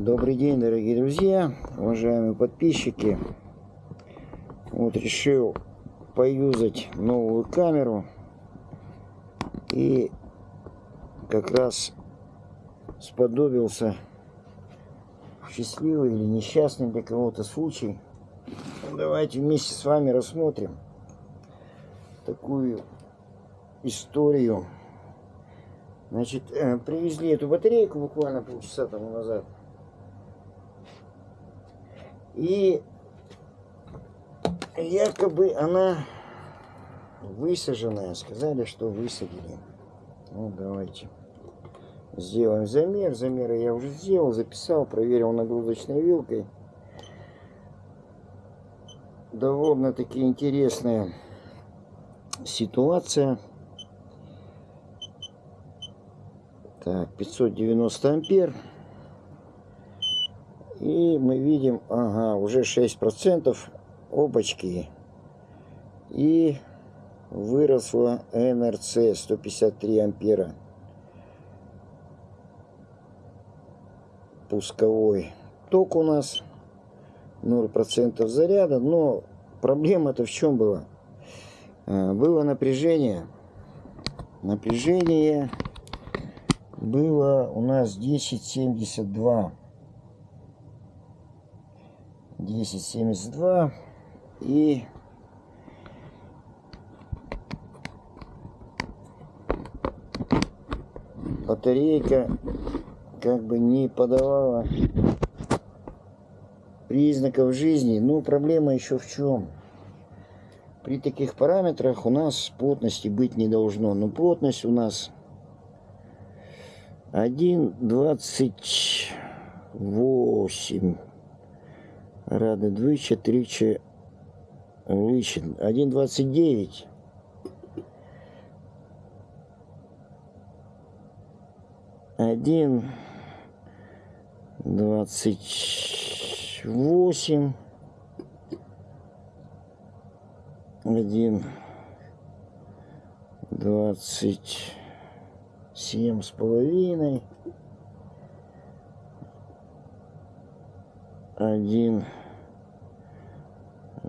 Добрый день, дорогие друзья, уважаемые подписчики. Вот решил поюзать новую камеру. И как раз сподобился счастливый или несчастный для кого-то случай. Ну, давайте вместе с вами рассмотрим такую историю. Значит, э, привезли эту батарейку буквально полчаса тому назад. И якобы она высаженная. Сказали, что высадили. Ну, давайте сделаем замер. Замеры я уже сделал, записал, проверил нагрузочной вилкой. Довольно-таки интересная ситуация. Так, 590 ампер. И мы видим, ага, уже 6% обочки. И выросла НРЦ 153 ампера. Пусковой ток у нас 0% заряда. Но проблема-то в чем была? А, было напряжение. Напряжение было у нас 1072 1072 и батарейка как бы не подавала признаков жизни. Ну, проблема еще в чем? При таких параметрах у нас плотности быть не должно. Но плотность у нас 1,28 Рады двічі, тричі вище. 1,29. Один двадцать восемь один двадцать семь с половиной один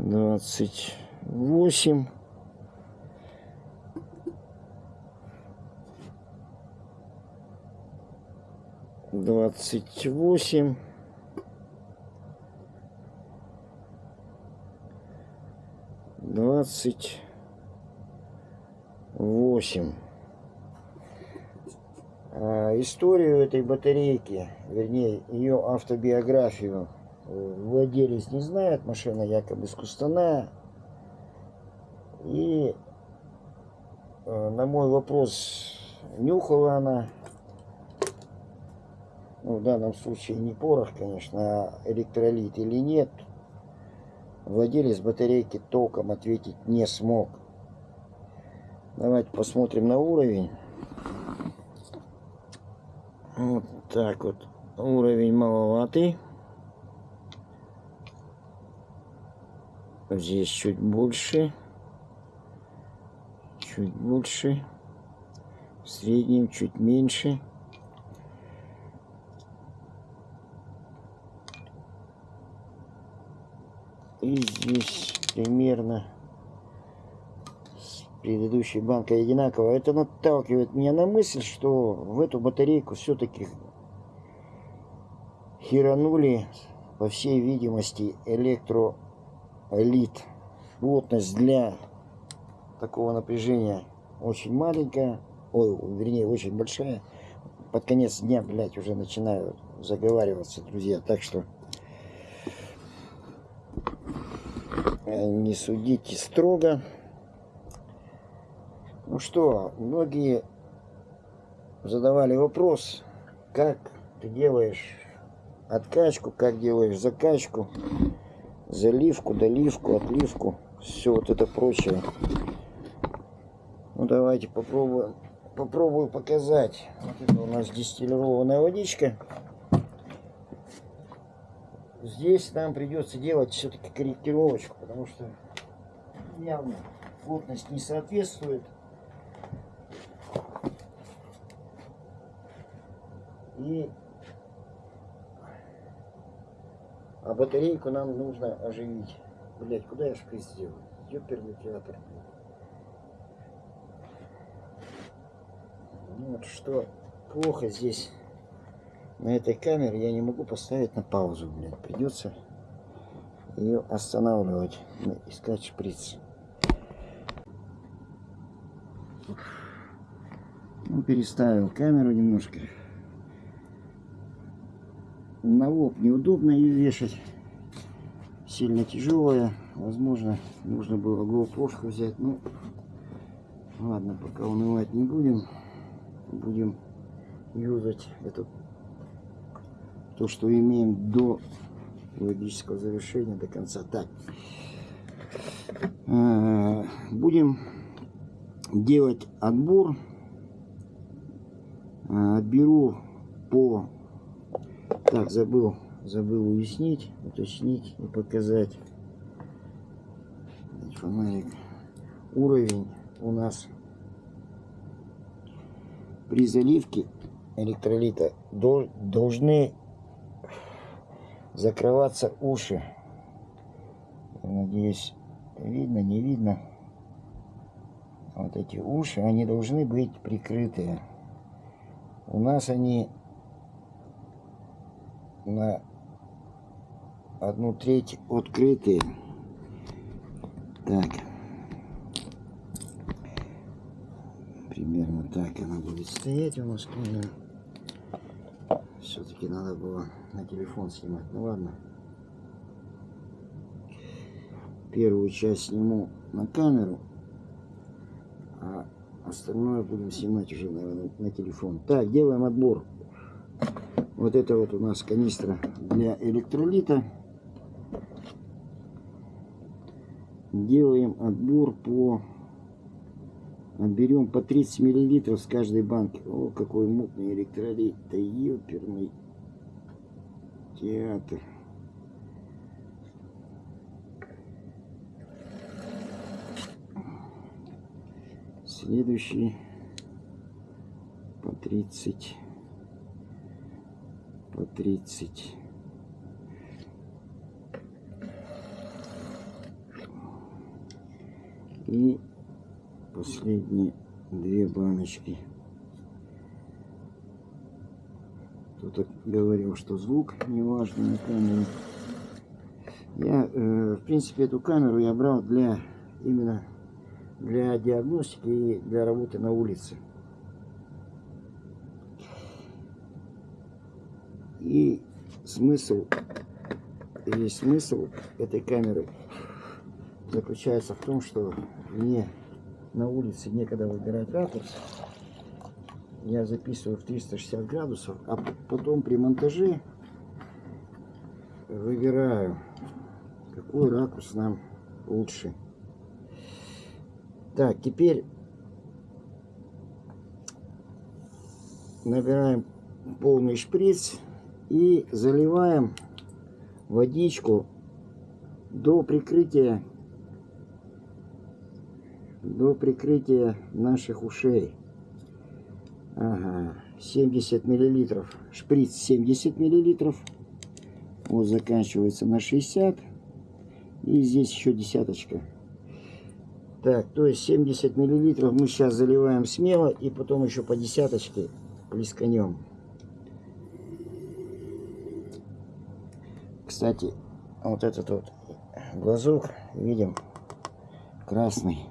двадцать восемь. Двадцать восемь. Двадцать восемь. А, историю этой батарейки вернее ее автобиографию владелец не знает, машина якобы искусственная. И э, на мой вопрос, нюхала она, ну, в данном случае не порох, конечно, а электролит или нет, владелец батарейки током ответить не смог. Давайте посмотрим на уровень. Вот так вот. Уровень маловатый. Здесь чуть больше. Чуть больше. В среднем чуть меньше. И здесь примерно с предыдущей банкой одинаково. Это наталкивает меня на мысль, что в эту батарейку все-таки херанули, по всей видимости, электро элит. Плотность для такого напряжения очень маленькая. Ой, вернее, очень большая. Под конец дня, блядь, уже начинаю заговариваться, друзья. Так что э, не судите строго. Ну что, многие задавали вопрос, как ты делаешь откачку, как делаешь закачку заливку, доливку, отливку, все вот это прочее. Ну давайте попробуем, попробую показать. Вот это у нас дистиллированная водичка. Здесь нам придется делать все-таки корректировочку, потому что явно плотность не соответствует. И А батарейку нам нужно оживить. Блять, куда я шприц сделал? Ёперный театр. Ну вот что плохо здесь на этой камере, я не могу поставить на паузу, блядь. Придется ее останавливать, искать шприц. Ну, переставил камеру немножко. На лоб неудобно ее вешать. Сильно тяжелая. Возможно, нужно было GoPro взять. Ну, ладно, пока унывать не будем. Будем юзать эту то, что имеем до логического завершения, до конца. Так, э, будем делать отбор. Э, отберу по... Так, забыл, забыл уяснить, уточнить и показать. Фонарик. Уровень у нас при заливке электролита должны закрываться уши. надеюсь, видно, не видно. Вот эти уши, они должны быть прикрытые. У нас они на одну треть открытые. Так. Примерно так она будет стоять у нас камера. Все-таки надо было на телефон снимать. Ну ладно. Первую часть сниму на камеру, а остальное будем снимать уже, наверное, на телефон. Так, делаем отбор. Вот это вот у нас канистра для электролита. Делаем отбор по... Отберем по 30 миллилитров с каждой банки. О, какой мутный электролит. Да ёперный театр. Следующий по 30. По 30. И последние две баночки. Кто-то говорил, что звук не важный на камере. Я, э, в принципе, эту камеру я брал для именно для диагностики и для работы на улице. И смысл, весь смысл этой камеры заключается в том, что мне на улице некогда выбирать ракурс я записываю в 360 градусов, а потом при монтаже выбираю, какой ракурс нам лучше. Так, теперь набираем полный шприц и заливаем водичку до прикрытия до прикрытия наших ушей. Ага, 70 миллилитров. Шприц 70 миллилитров. Вот заканчивается на 60. И здесь еще десяточка. Так, то есть 70 миллилитров мы сейчас заливаем смело. И потом еще по десяточке плесканем. Кстати, вот этот вот глазок, видим, красный.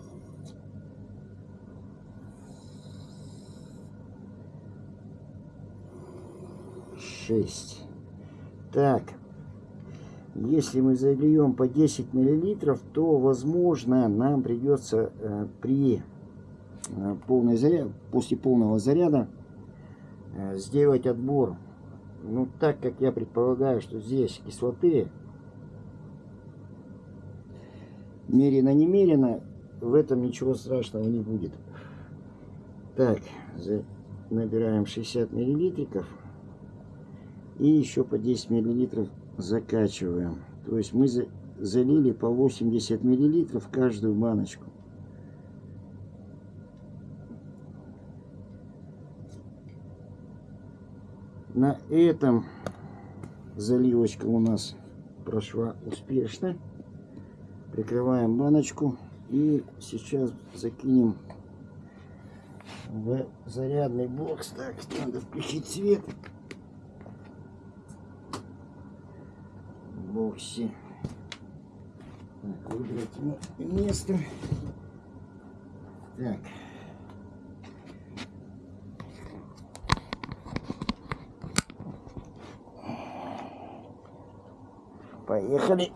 шесть. Так, если мы зальем по 10 миллилитров, то, возможно, нам придется э, при э, полной заряд, после полного заряда э, сделать отбор. Ну, так как я предполагаю, что здесь кислоты, мерено-немерено, в этом ничего страшного не будет. Так, набираем 60 миллилитров. И еще по 10 миллилитров закачиваем. То есть мы залили по 80 миллилитров каждую баночку. На этом заливочка у нас прошла успешно. Прикрываем баночку и сейчас закинем в зарядный бокс. Так, надо включить свет. В боксе. Так, выбрать место. Так. Поехали.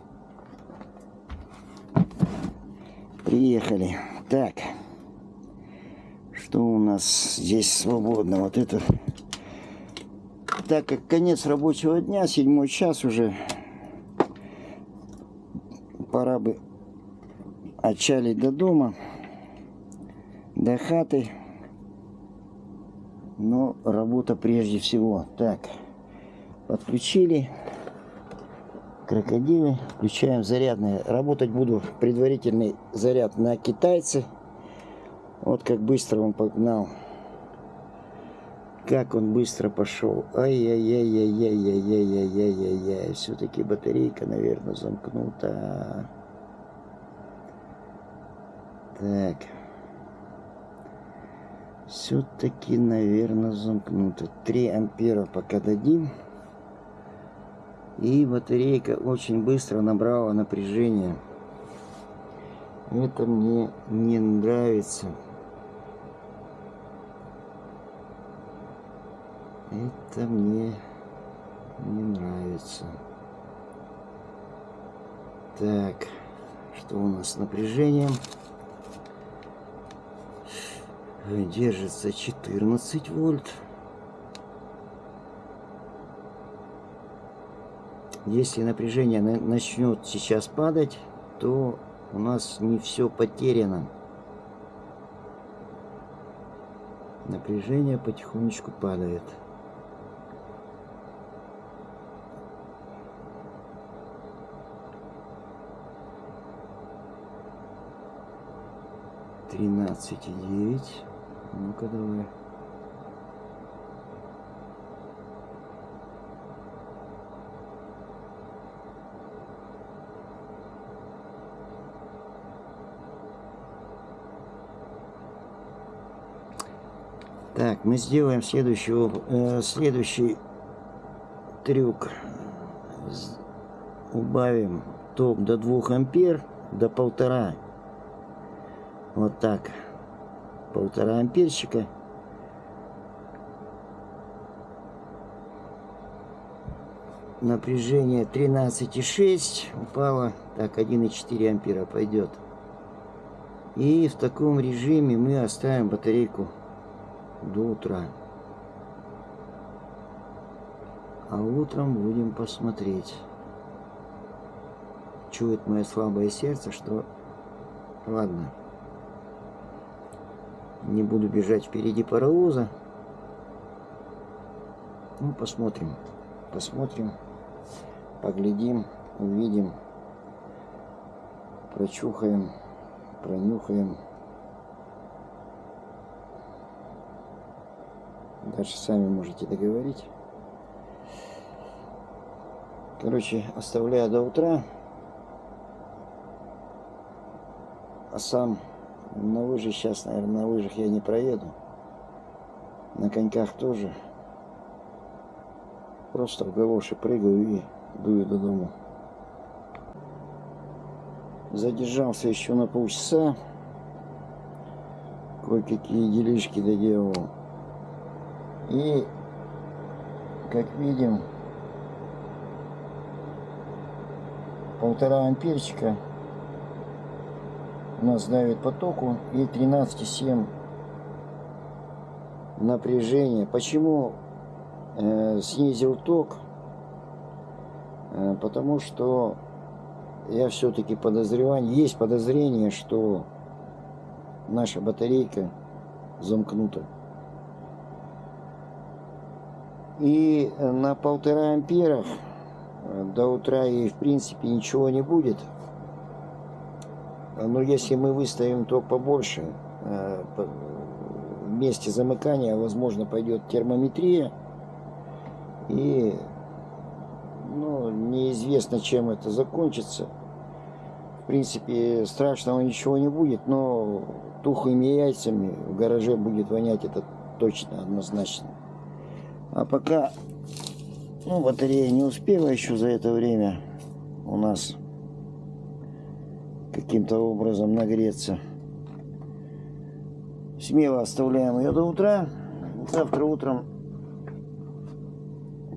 Приехали. Так. Что у нас здесь свободно? Вот это. Так как конец рабочего дня, седьмой час уже, пора бы отчалить до дома, до хаты. Но работа прежде всего. Так, подключили крокодилы. Включаем зарядные. Работать буду предварительный заряд на китайце. Вот как быстро он погнал. Как он быстро пошел. Ай-яй-яй-яй-яй-яй-яй-яй-яй. Все-таки батарейка, наверное, замкнута. Так. Все-таки, наверное, замкнута. 3 ампера пока дадим. И батарейка очень быстро набрала напряжение. Это мне не нравится. Это мне не нравится. Так, что у нас с напряжением? Держится 14 вольт. Если напряжение начнет сейчас падать, то у нас не все потеряно. Напряжение потихонечку падает. Тринадцать и девять. Ну-ка давай. Так, мы сделаем следующий, э, следующий трюк. Убавим ток до 2 ампер, до полтора. Вот так. Полтора амперчика. Напряжение 13,6 упало. Так, 1,4 ампера пойдет. И в таком режиме мы оставим батарейку до утра. А утром будем посмотреть. Чует мое слабое сердце, что... Ладно. Не буду бежать впереди паровоза. Ну, посмотрим. Посмотрим. Поглядим. Увидим. Прочухаем. Пронюхаем. Дальше сами можете договорить. Короче, оставляю до утра. А сам на лыжи сейчас, наверное, на лыжах я не проеду. На коньках тоже. Просто в галоши прыгаю и дую до дома. Задержался еще на полчаса. Кое-какие делишки доделал. И, как видим, полтора амперчика нас давит потоку и 13,7 напряжение. Почему э, снизил ток? Э, потому что я все-таки подозреваю, есть подозрение, что наша батарейка замкнута. И на полтора амперах э, до утра ей в принципе ничего не будет. Но если мы выставим то побольше, э, в месте замыкания, возможно, пойдет термометрия. И ну, неизвестно, чем это закончится. В принципе, страшного ничего не будет, но тухлыми яйцами в гараже будет вонять это точно, однозначно. А пока ну, батарея не успела еще за это время у нас каким-то образом нагреться. Смело оставляем ее до утра. Завтра утром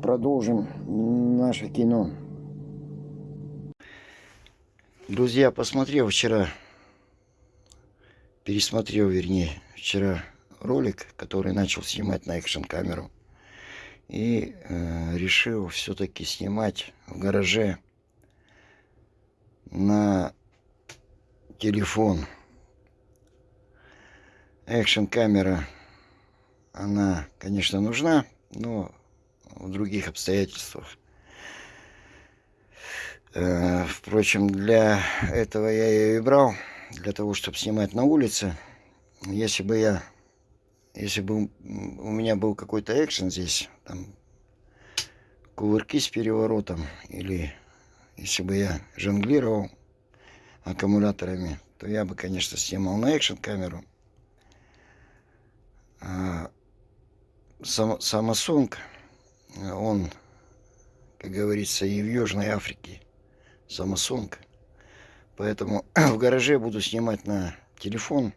продолжим наше кино. Друзья, посмотрел вчера, пересмотрел, вернее, вчера ролик, который начал снимать на экшн камеру и э, решил все-таки снимать в гараже на телефон. Экшн камера, она, конечно, нужна, но в других обстоятельствах. Э, впрочем, для этого я ее и брал, для того, чтобы снимать на улице. Если бы я если бы у меня был какой-то экшен здесь, там, кувырки с переворотом, или если бы я жонглировал аккумуляторами, то я бы, конечно, снимал на экшен камеру. А сам, он, как говорится, и в Южной Африке Samsung. Поэтому в гараже буду снимать на телефон.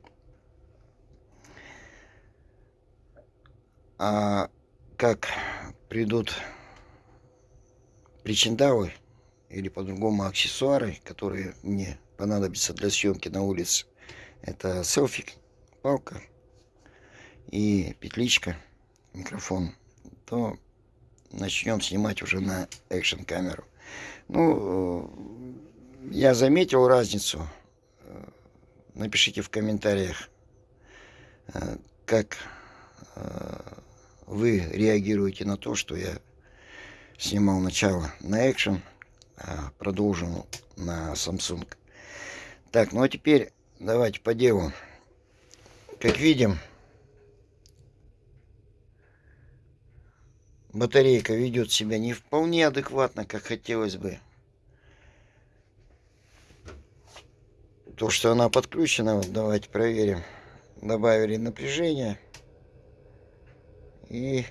А как придут причиндалы или по-другому аксессуары, которые мне понадобятся для съемки на улице, это селфик, палка и петличка, микрофон, то начнем снимать уже на экшн камеру. Ну, я заметил разницу. Напишите в комментариях, как вы реагируете на то, что я снимал начало на Action, а продолжил на Samsung. Так, ну а теперь давайте по делу. Как видим, батарейка ведет себя не вполне адекватно, как хотелось бы. То, что она подключена, вот давайте проверим. Добавили напряжение. И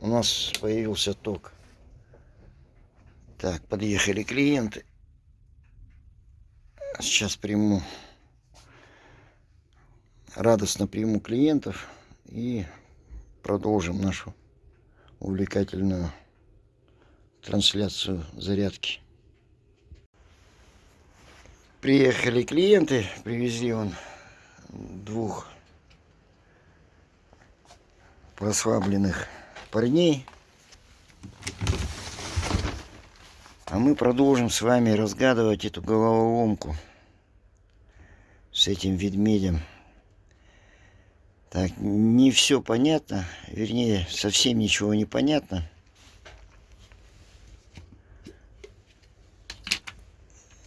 у нас появился ток. Так, подъехали клиенты. Сейчас приму, радостно приму клиентов и продолжим нашу увлекательную трансляцию зарядки. Приехали клиенты, привезли он двух расслабленных парней. А мы продолжим с вами разгадывать эту головоломку с этим ведмедем. Так, не все понятно, вернее, совсем ничего не понятно.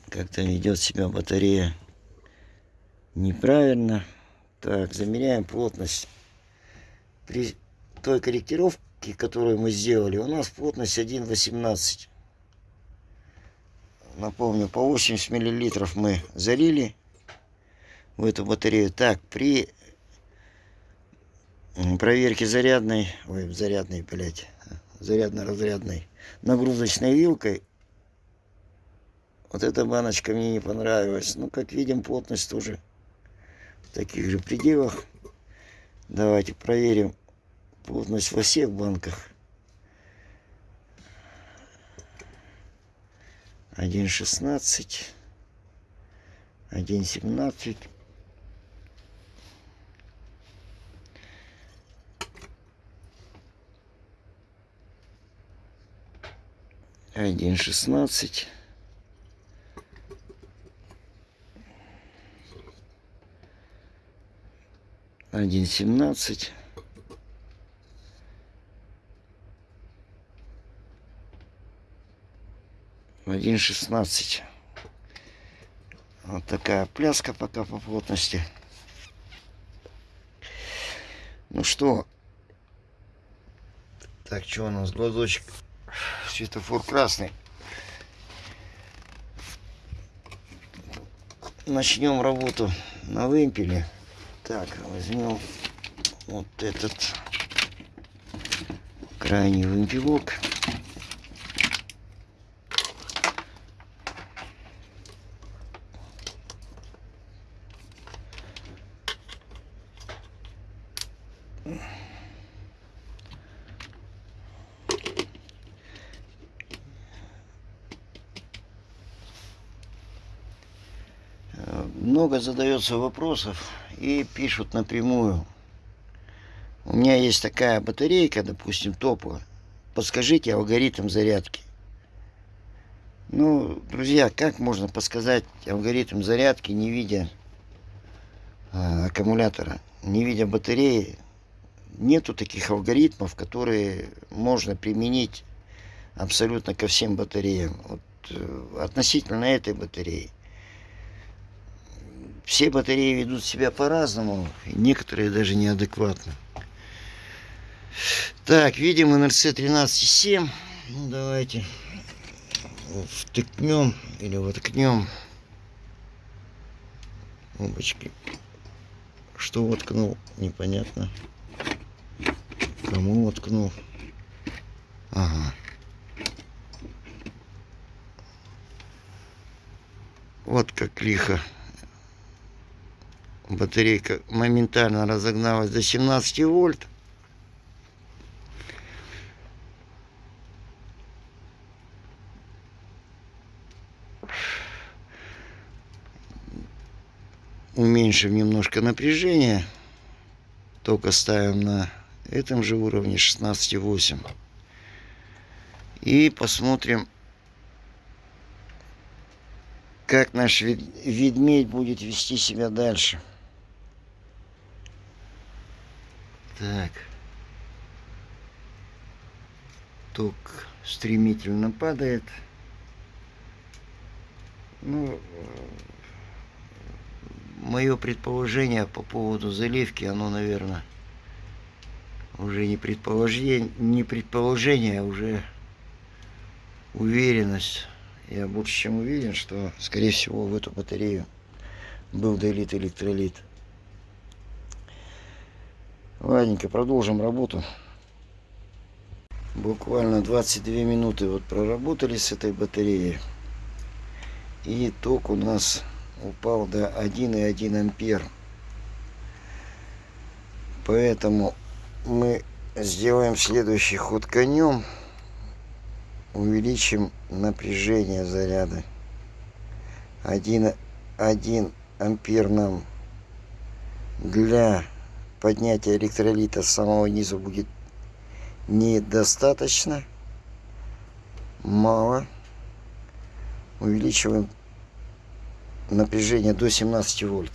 Как-то ведет себя батарея неправильно. Так, замеряем плотность при той корректировке, которую мы сделали, у нас плотность 1,18. Напомню, по 80 миллилитров мы залили в эту батарею. Так, при проверке зарядной, ой, зарядной, блядь, зарядно-разрядной нагрузочной вилкой, вот эта баночка мне не понравилась. Ну, как видим, плотность тоже в таких же пределах. Давайте проверим плотность во всех банках. 1,16, 1,17. Один шестнадцать. 1.17. Один шестнадцать. Вот такая пляска пока по плотности. Ну что? Так, что у нас? Глазочек. Светофор красный. Начнем работу на вымпеле. Так, возьмем вот этот крайний вымпелок. много задается вопросов и пишут напрямую. У меня есть такая батарейка, допустим, топовая. Подскажите алгоритм зарядки. Ну, друзья, как можно подсказать алгоритм зарядки, не видя э, аккумулятора, не видя батареи? Нету таких алгоритмов, которые можно применить абсолютно ко всем батареям. Вот, э, относительно этой батареи все батареи ведут себя по-разному, некоторые даже неадекватно. Так, видим НРЦ 13.7. Ну, давайте втыкнем или воткнем. Опачки. Что воткнул, непонятно. Кому воткнул. Ага. Вот как лихо батарейка моментально разогналась до 17 вольт. Уменьшим немножко напряжение. Только ставим на этом же уровне 16,8. И посмотрим, как наш ведмедь будет вести себя дальше. Так. Ток стремительно падает. Ну, мое предположение по поводу заливки, оно, наверное, уже не предположение, не предположение, а уже уверенность. Я больше чем уверен, что, скорее всего, в эту батарею был долит электролит. Ладненько, продолжим работу. Буквально 22 минуты вот проработали с этой батареей. И ток у нас упал до 1,1 ампер. Поэтому мы сделаем следующий ход конем. Увеличим напряжение заряда. 1, 1 ампер нам для поднятия электролита с самого низа будет недостаточно. Мало. Увеличиваем напряжение до 17 вольт.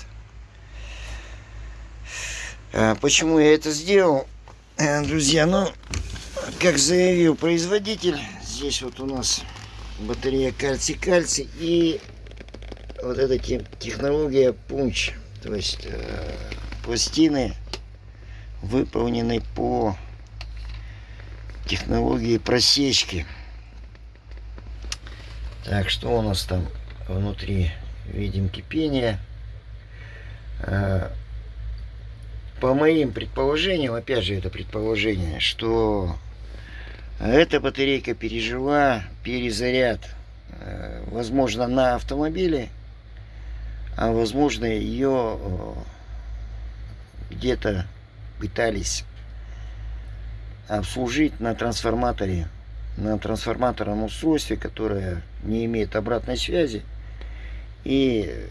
А почему я это сделал, э, друзья? Ну, как заявил производитель, здесь вот у нас батарея кальций-кальций и вот эта технология пунч. То есть э, пластины выполненный по технологии просечки. Так, что у нас там внутри? Видим кипение. А, по моим предположениям, опять же это предположение, что эта батарейка пережила перезаряд, а, возможно, на автомобиле, а возможно, ее где-то пытались обслужить на трансформаторе, на трансформаторном устройстве, которое не имеет обратной связи. И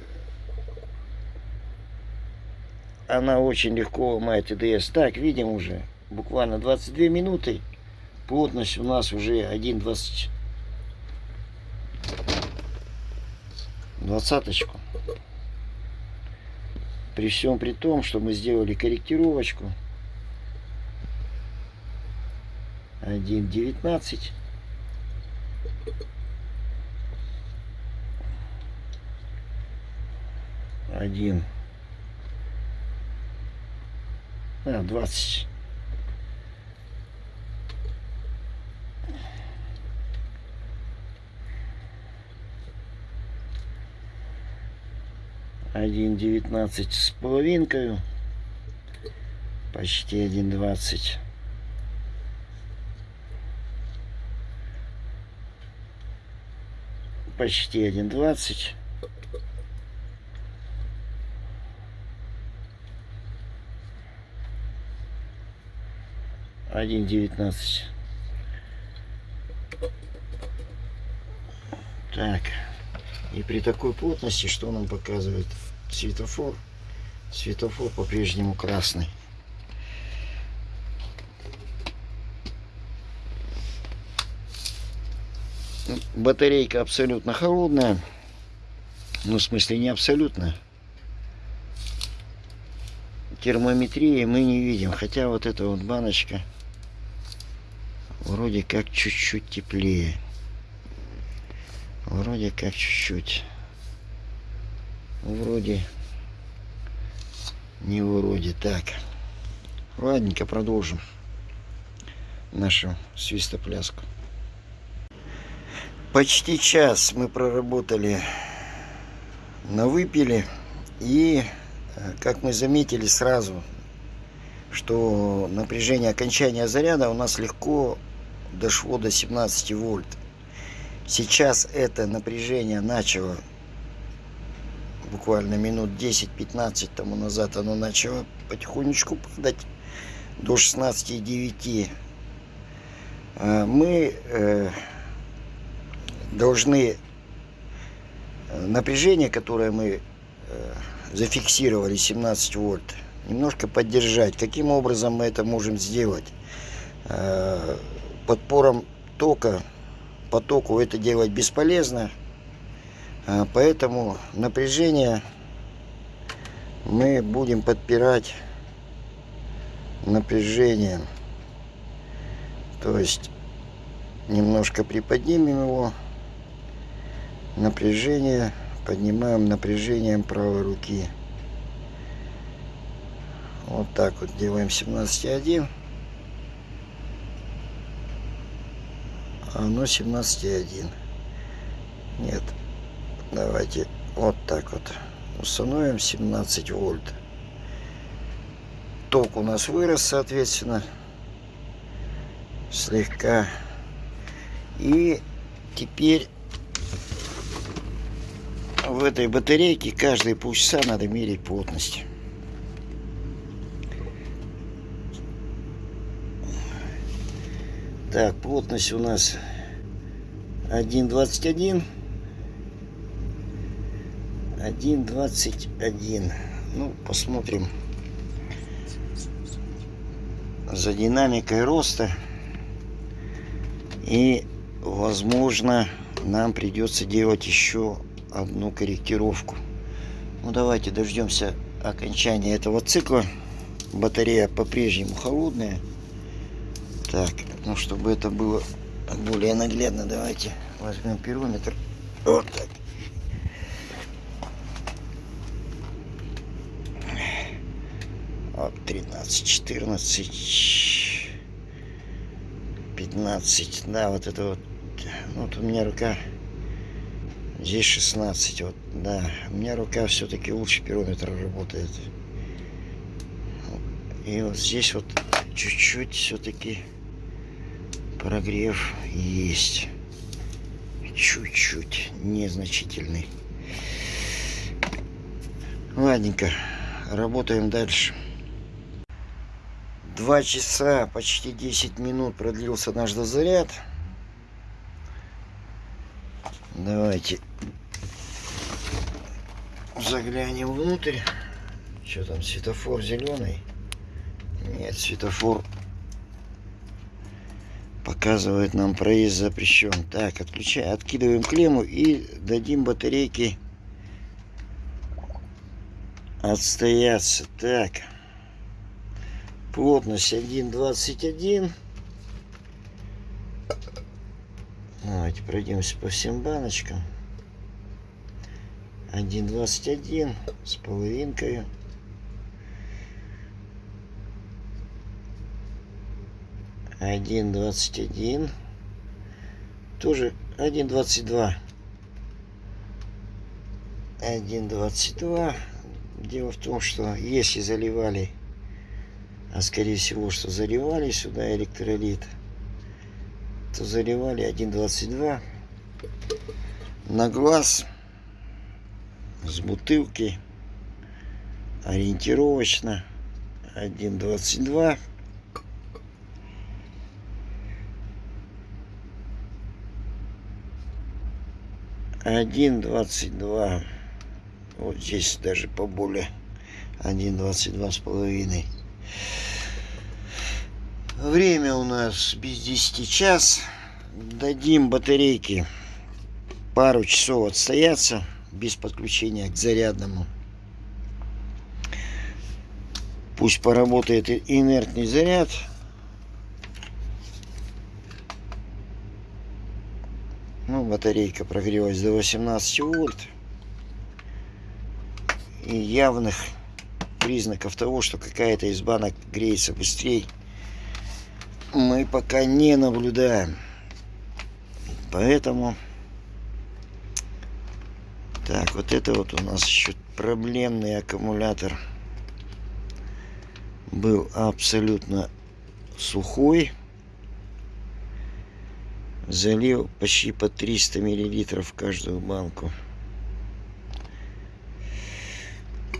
она очень легко ломает ТДС. Так, видим уже, буквально 22 минуты. Плотность у нас уже 1,20. Двадцаточку. При всем при том, что мы сделали корректировочку. 1.19. Один. А, двадцать. 1,19 с половинкой. Почти 1,20. Почти 1,20. Один девятнадцать. Так. И при такой плотности, что нам показывает? Светофор. Светофор по-прежнему красный. Батарейка абсолютно холодная. Ну, в смысле, не абсолютно. Термометрии мы не видим. Хотя вот эта вот баночка вроде как чуть-чуть теплее. Вроде как чуть-чуть. Вроде. Не вроде. Так. Ладненько, продолжим нашу свистопляску. Почти час мы проработали на выпиле. И, э, как мы заметили сразу, что напряжение окончания заряда у нас легко дошло до 17 вольт. Сейчас это напряжение начало буквально минут 10-15 тому назад оно начало потихонечку падать до 16,9 а мы э, должны э, напряжение которое мы э, зафиксировали 17 вольт немножко поддержать. Каким образом мы это можем сделать? Подпором тока потоку это делать бесполезно поэтому напряжение мы будем подпирать напряжением. То есть немножко приподнимем его. Напряжение поднимаем напряжением правой руки. Вот так вот делаем 17,1. А оно 17,1. Нет, Давайте вот так вот установим 17 вольт. Ток у нас вырос, соответственно, слегка. И теперь в этой батарейке каждые полчаса надо мерить плотность. Так, плотность у нас 1,21. 1.21 ну посмотрим. За динамикой роста. И возможно нам придется делать еще одну корректировку. Ну давайте дождемся окончания этого цикла. Батарея по-прежнему холодная. Так ну чтобы это было более наглядно давайте возьмем пирометр. Вот так Вот 13, 14, 15. Да, вот это вот. Ну, вот у меня рука. Здесь 16. Вот, да. У меня рука все-таки лучше пирометра работает. И вот здесь вот чуть-чуть все-таки прогрев есть. Чуть-чуть. Незначительный. Ладненько. Работаем дальше. Два часа, почти 10 минут продлился наш дозаряд. Давайте заглянем внутрь. Что там, светофор зеленый? Нет, светофор показывает нам проезд запрещен. Так, отключаем, откидываем клемму и дадим батарейке отстояться. Так. Плотность 1,21. Давайте пройдемся по всем баночкам. 1,21 с половинкой. Один двадцать один. Тоже один двадцать два. Один двадцать два. Дело в том, что если заливали, а скорее всего, что заливали сюда электролит, то заливали 1,22 на глаз с бутылки ориентировочно 1,22 один двадцать два. Вот здесь даже поболее. Один двадцать два с половиной время у нас без 10 час дадим батарейки пару часов отстояться без подключения к зарядному. Пусть поработает инертный заряд. Ну, батарейка прогрелась до 18 вольт. И явных признаков того, что какая-то из банок греется быстрее, мы пока не наблюдаем. Поэтому так, вот это вот у нас еще проблемный аккумулятор. Был абсолютно сухой. Залил почти по 300 миллилитров каждую банку.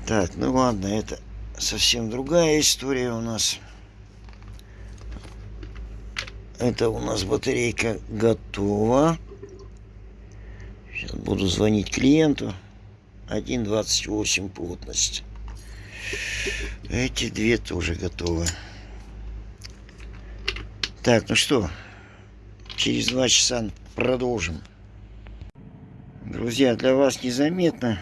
Так, ну ладно, это совсем другая история у нас. Это у нас батарейка готова. Сейчас буду звонить клиенту. 1.28 плотность. Эти две тоже готовы. Так, ну что, через два часа продолжим. Друзья, для вас незаметно,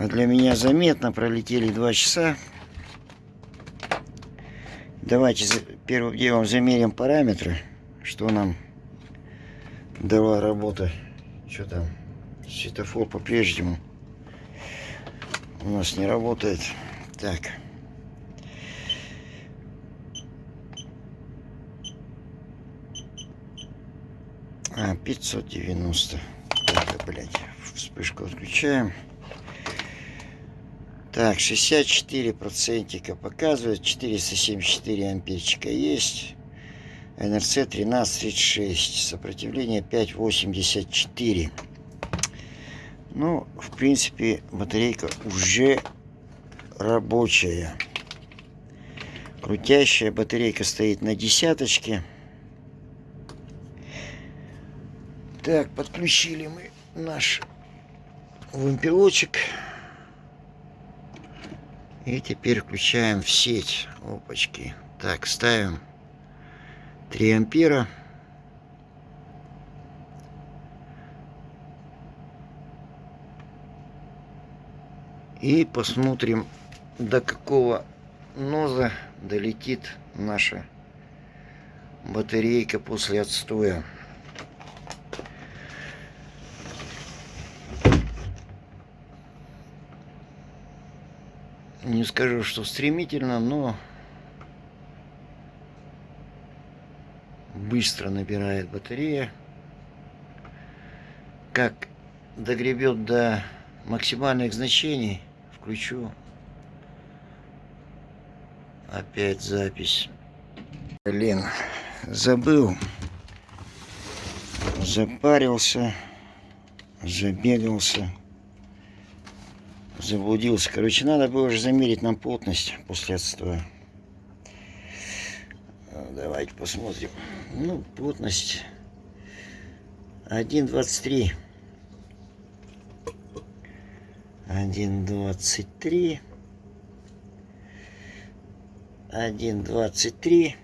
а для меня заметно, пролетели два часа. Давайте первым делом замерим параметры, что нам дала работа. Что там? Светофор по-прежнему у нас не работает. Так. А, 590. Так, блядь. Вспышку отключаем. Так, 64 процентика показывает. 474 амперчика есть. НРЦ 1336. Сопротивление 584. Ну, в принципе, батарейка уже рабочая. Крутящая батарейка стоит на десяточке. Так, подключили мы наш вымпелочек. И теперь включаем в сеть. Опачки. Так, ставим 3 ампера. И посмотрим, до какого ноза долетит наша батарейка после отстоя. Не скажу, что стремительно, но быстро набирает батарея. Как догребет до максимальных значений, включу опять запись. Блин, забыл, запарился, забегался, заблудился. Короче, надо было уже замерить нам плотность после отстоя. Давайте посмотрим. Ну, плотность 1,23. 1,23. 1,23.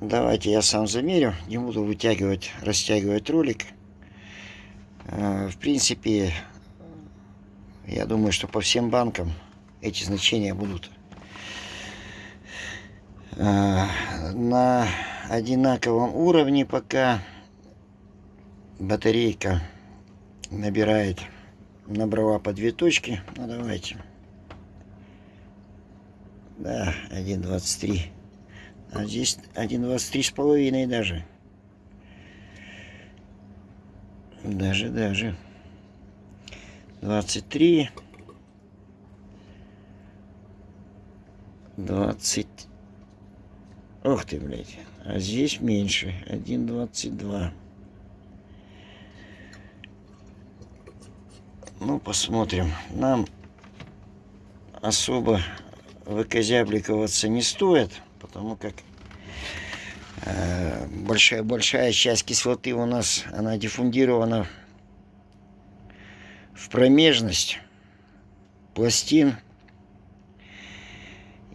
Давайте я сам замерю. Не буду вытягивать, растягивать ролик. Э, в принципе, Я думаю, что по всем банкам эти значения будут э, на одинаковом уровне, пока батарейка набирает, набрала по две точки. Ну, давайте. Да, 1.23. А здесь 1.23 с половиной даже. Даже, даже. 23. 20. Ох ты, блядь. А здесь меньше. 1.22. Ну, посмотрим. Нам особо выкозябликоваться не стоит, потому как э, большая большая часть кислоты у нас она диффундирована в промежность пластин.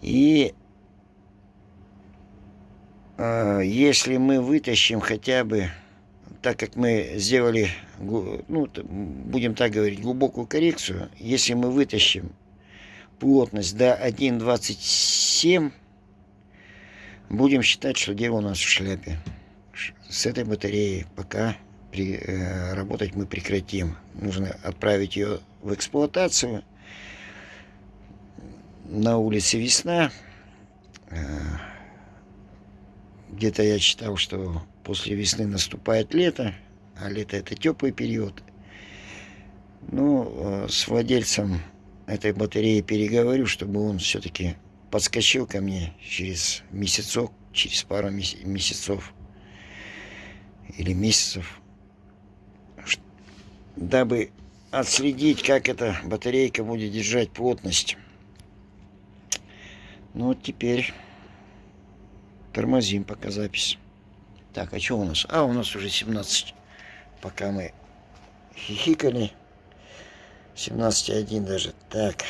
И э, если мы вытащим хотя бы так как мы сделали ну будем так говорить глубокую коррекцию если мы вытащим плотность до 1.27, будем считать, что дело у нас в шляпе. С этой батареей пока при, э, работать мы прекратим. Нужно отправить ее в эксплуатацию. На улице весна. Э, Где-то я читал, что после весны наступает лето, а лето это теплый период. Ну, э, с владельцем этой батареи переговорю, чтобы он все-таки подскочил ко мне через месяцок, через пару месяцев или месяцев, дабы отследить, как эта батарейка будет держать плотность. Ну вот теперь тормозим пока запись. Так, а что у нас? А, у нас уже 17. Пока мы хихикали. 17,1 даже. Так.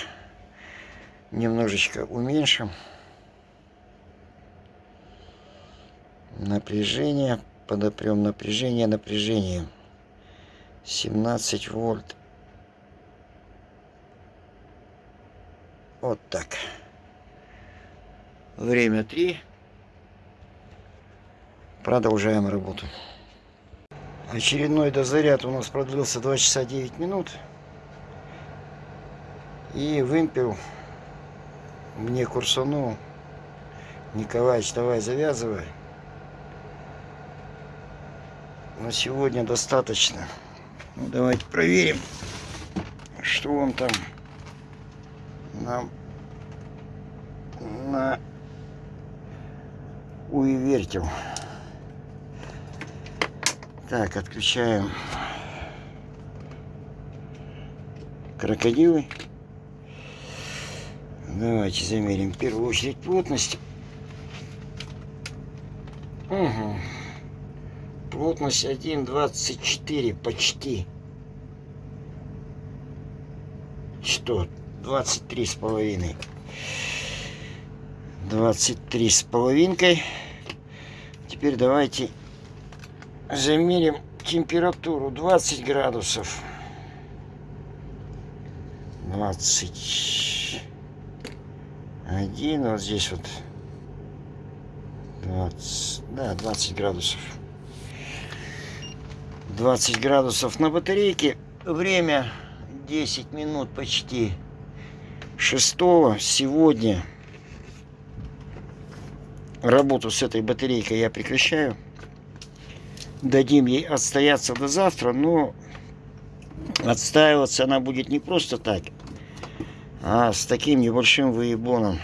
Немножечко уменьшим. Напряжение. Подопрем напряжение, напряжение. 17 вольт. Вот так. Время 3. Продолжаем работу. Очередной дозаряд у нас продлился 2 часа 9 минут. И вымпел мне курсанул. Николаевич, давай завязывай. На сегодня достаточно. Ну, давайте проверим, что он там нам на уивертил. Так, отключаем крокодилы. Давайте замерим в первую очередь плотность. Угу. Плотность 1,24 почти. Что? 23 с половиной. 23 с половинкой. Теперь давайте замерим температуру 20 градусов. 20 один, вот здесь вот 20, да, 20 градусов. 20 градусов на батарейке. Время 10 минут почти. 6 сегодня работу с этой батарейкой я прекращаю. Дадим ей отстояться до завтра, но отстаиваться она будет не просто так, а с таким небольшим выебоном.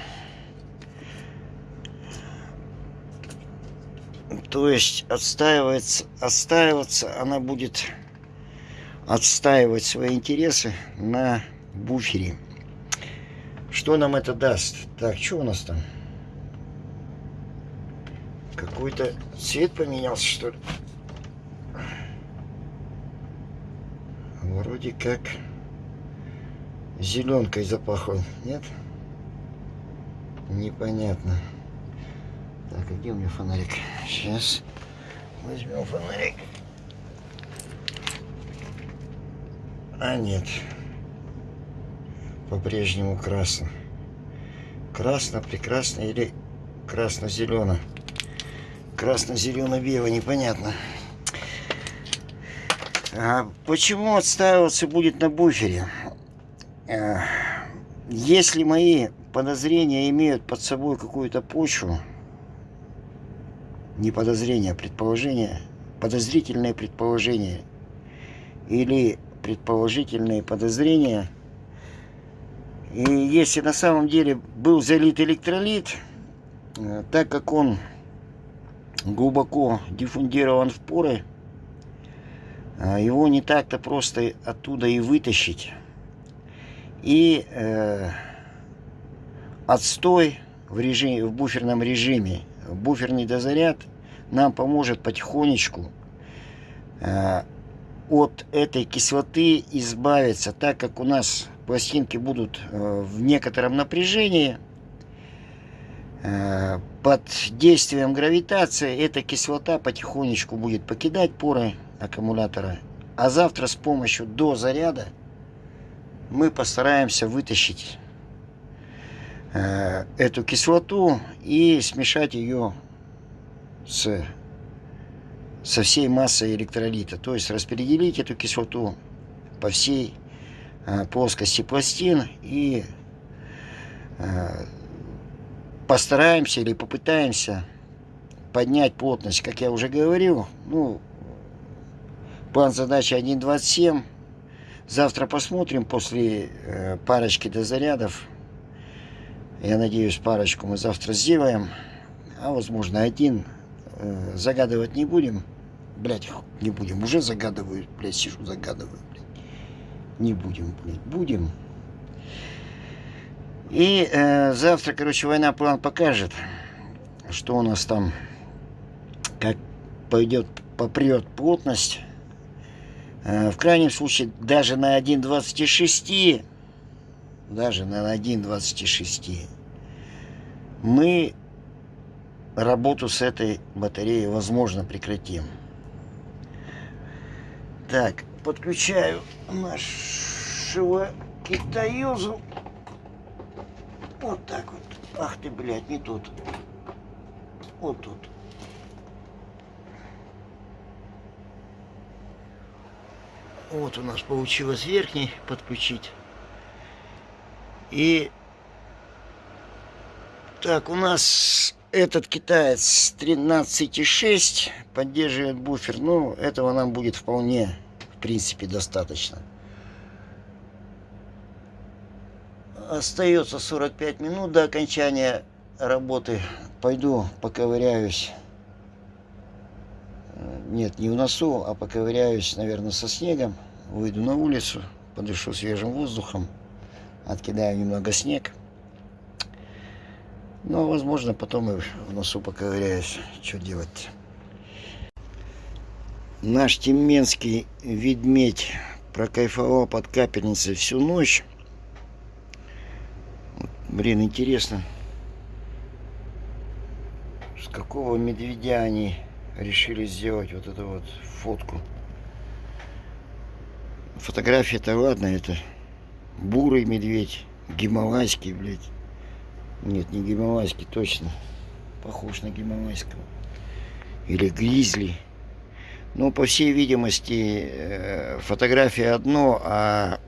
То есть отстаивается, отстаиваться она будет отстаивать свои интересы на буфере. Что нам это даст? Так, что у нас там? Какой-то цвет поменялся, что ли? Вроде как зеленкой запахло, нет? Непонятно. Так, а где у меня фонарик? Сейчас возьмем фонарик. А нет. по-прежнему красно. Красно, прекрасно или красно-зелено. Красно-зелено-бело, непонятно. А почему отстаиваться будет на буфере? Если мои подозрения имеют под собой какую-то почву, не подозрения, а предположения, подозрительные предположения или предположительные подозрения, и если на самом деле был залит электролит, э, так как он глубоко диффундирован в поры, э, его не так-то просто оттуда и вытащить. И э, отстой в, режиме, в буферном режиме, буферный дозаряд нам поможет потихонечку э, от этой кислоты избавиться, так как у нас пластинки будут э, в некотором напряжении. Э, под действием гравитации эта кислота потихонечку будет покидать поры аккумулятора. А завтра с помощью до заряда мы постараемся вытащить Э, эту кислоту и смешать ее с, со всей массой электролита. То есть распределить эту кислоту по всей э, плоскости пластин и э, постараемся или попытаемся поднять плотность, как я уже говорил. Ну, план задачи 1.27. Завтра посмотрим после э, парочки дозарядов я надеюсь, парочку мы завтра сделаем. А возможно один. Э, загадывать не будем. Блять, не будем. Уже загадываю. Блять, сижу, загадываю. Блядь. Не будем, блядь. Будем. И э, завтра, короче, война план покажет, что у нас там, как пойдет, попрет плотность. Э, в крайнем случае, даже на 1.26 даже на 1.26, мы работу с этой батареей, возможно, прекратим. Так, подключаю нашего китаюзу. Вот так вот. Ах ты, блядь, не тут. Вот тут. Вот у нас получилось верхний подключить. И так, у нас этот китаец 13,6 поддерживает буфер. Ну, этого нам будет вполне, в принципе, достаточно. Остается 45 минут до окончания работы. Пойду поковыряюсь. Нет, не в носу, а поковыряюсь, наверное, со снегом. Выйду на улицу, подышу свежим воздухом откидаю немного снег. Но, возможно, потом и в носу поковыряюсь. Что делать Наш тименский ведмедь прокайфовал под капельницей всю ночь. Блин, интересно, с какого медведя они решили сделать вот эту вот фотку. Фотография-то ладно, это бурый медведь, гималайский, блядь. Нет, не гималайский, точно. Похож на гималайского. Или гризли. Ну, по всей видимости, э, фотография одно, а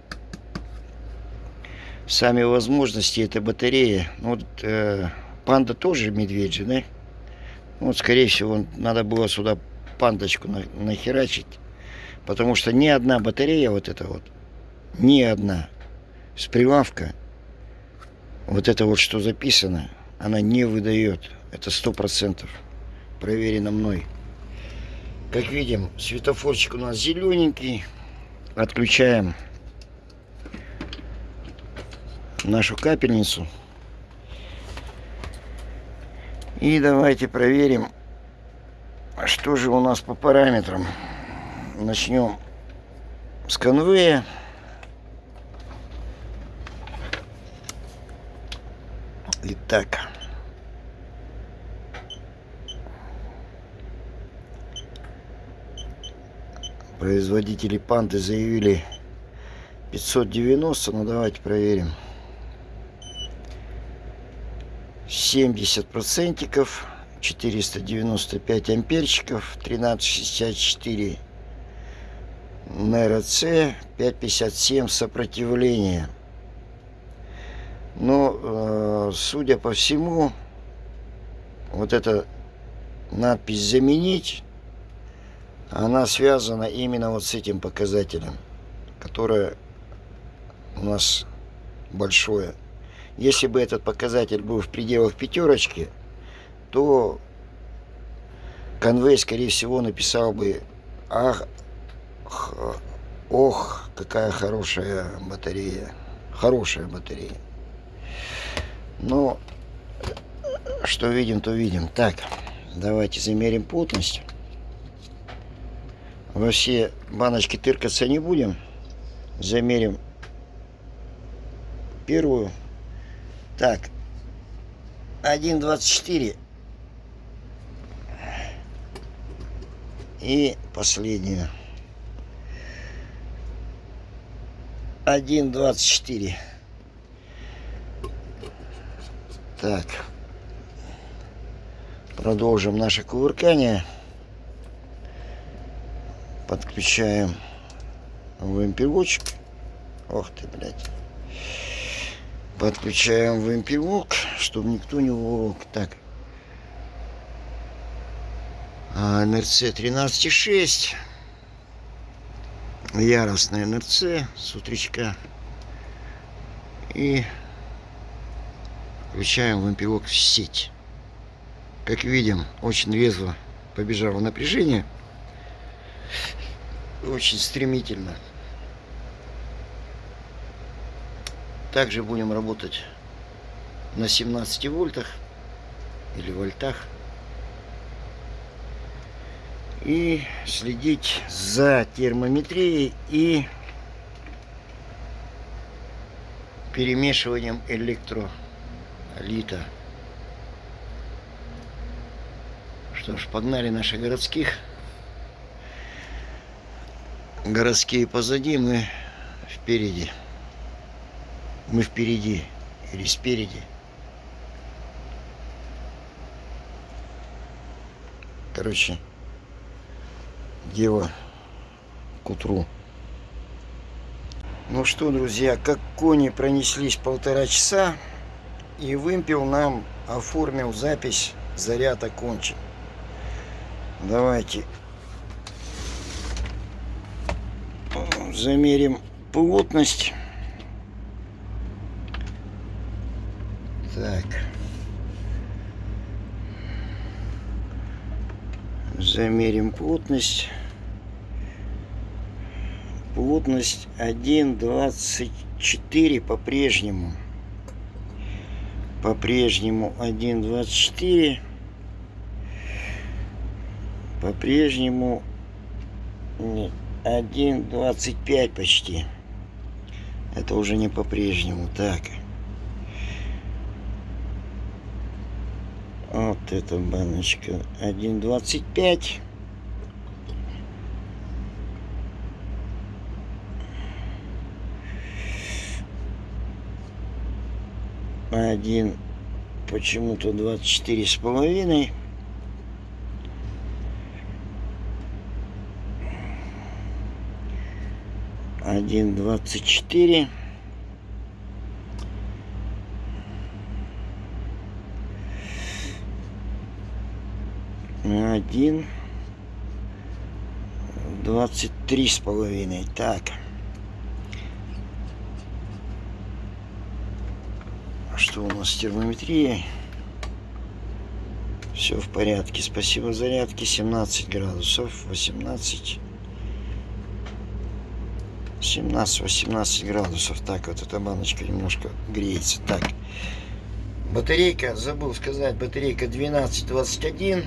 сами возможности это батарея. Ну, вот, э, панда тоже медведь же, да? Ну, вот, скорее всего, надо было сюда пандочку на, нахерачить. Потому что ни одна батарея вот эта вот, ни одна с прилавка вот это вот, что записано, она не выдает. Это сто процентов. Проверено мной. Как видим, светофорчик у нас зелененький. Отключаем нашу капельницу. И давайте проверим, что же у нас по параметрам. Начнем с конвея. Итак. Производители панды заявили 590, ну давайте проверим. 70 процентиков 495 амперчиков 1364 НРЦ 557 сопротивление но э, судя по всему вот эта надпись заменить она связана именно вот с этим показателем которое у нас большое если бы этот показатель был в пределах пятерочки то конвей скорее всего написал бы ах ох какая хорошая батарея хорошая батарея но что видим то видим. Так давайте замерим плотность. Во все баночки тыркаться не будем. Замерим первую так. 1.24 и последнюю 1.24 так. Продолжим наше кувыркание. Подключаем вымпелочек ох ты блядь подключаем вымпелок чтобы никто не уволок. Так. А, НРЦ 13.6 яростная НРЦ с утречка. И включаем вымпелок в сеть. Как видим очень резво побежало напряжение. Очень стремительно. Также будем работать на 17 вольтах или вольтах. И следить за термометрией и перемешиванием электролита. Что ж, погнали наших городских городские позади, мы впереди. Мы впереди или спереди. Короче, дело к утру. Ну что, друзья, как кони пронеслись полтора часа, и вымпел нам оформил запись «Заряд окончен». Давайте замерим плотность. Так. Замерим плотность. Плотность 1,24 по-прежнему. По-прежнему 1,24. По-прежнему нет 1.25 почти. Это уже не по-прежнему. Так. Вот эта баночка. 1.25. Один почему-то 24 с половиной. один двадцать четыре один двадцать три с половиной так. Что у нас с термометрией? Все в порядке. Спасибо зарядки. 17 градусов 18 17-18 градусов. Так, вот эта баночка немножко греется. Так, батарейка, забыл сказать, батарейка 1221,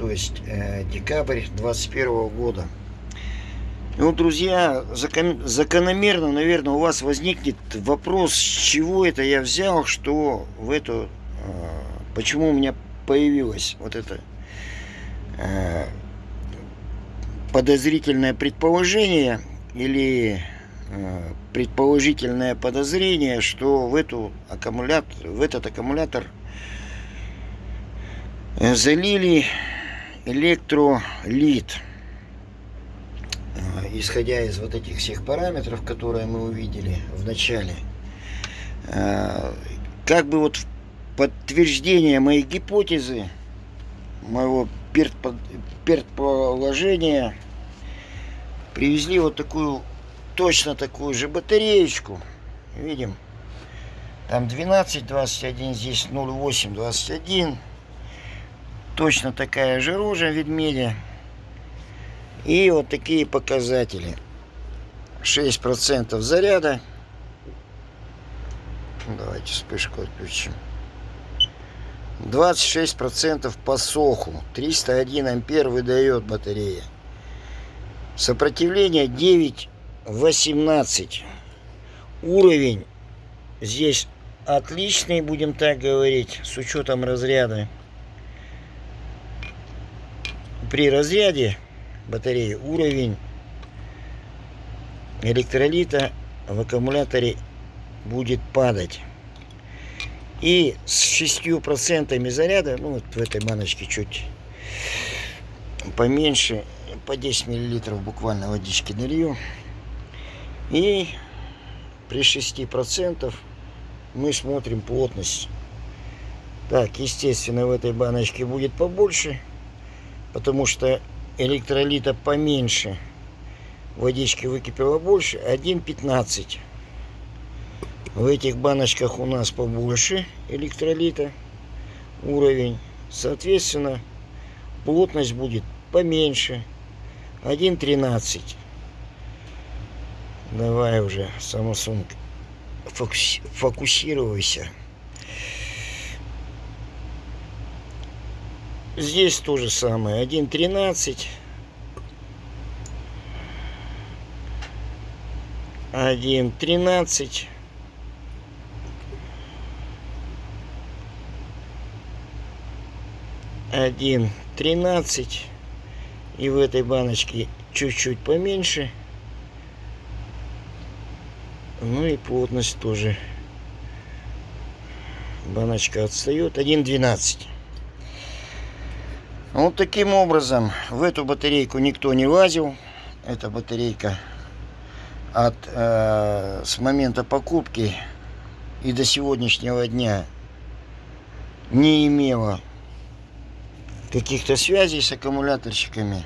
то есть э, декабрь 21 года. Ну, друзья, закон, закономерно, наверное, у вас возникнет вопрос, с чего это я взял, что в эту, э, почему у меня появилось вот это э, подозрительное предположение или предположительное подозрение, что в, эту аккумулятор, в этот аккумулятор Э, залили электролит. Э, исходя из вот этих всех параметров, которые мы увидели в начале. Э, как бы вот подтверждение моей гипотезы, моего предположения, привезли вот такую, точно такую же батареечку. Видим, там 12, 21, здесь 0,8, 21. Точно такая же рожа ведмедя. И вот такие показатели. 6% заряда. Давайте вспышку отключим. 26% по соху. 301 ампер выдает батарея. Сопротивление 9,18. Уровень здесь отличный, будем так говорить, с учетом разряда. При разряде батареи уровень электролита в аккумуляторе будет падать. И с 6% заряда, ну вот в этой баночке чуть поменьше, по 10 миллилитров буквально водички налью. И при 6% мы смотрим плотность. Так, естественно, в этой баночке будет побольше, потому что электролита поменьше. Водички выкипело больше. 1,15. В этих баночках у нас побольше электролита уровень. Соответственно, плотность будет поменьше. 1,13. Давай уже, Samsung, фокусируйся. Здесь то же самое. 1.13. 1.13. Один тринадцать. И в этой баночке чуть-чуть поменьше. Ну и плотность тоже. Баночка отстает. Один двенадцать. Вот таким образом в эту батарейку никто не лазил. Эта батарейка от э, с момента покупки и до сегодняшнего дня не имела каких-то связей с аккумуляторщиками.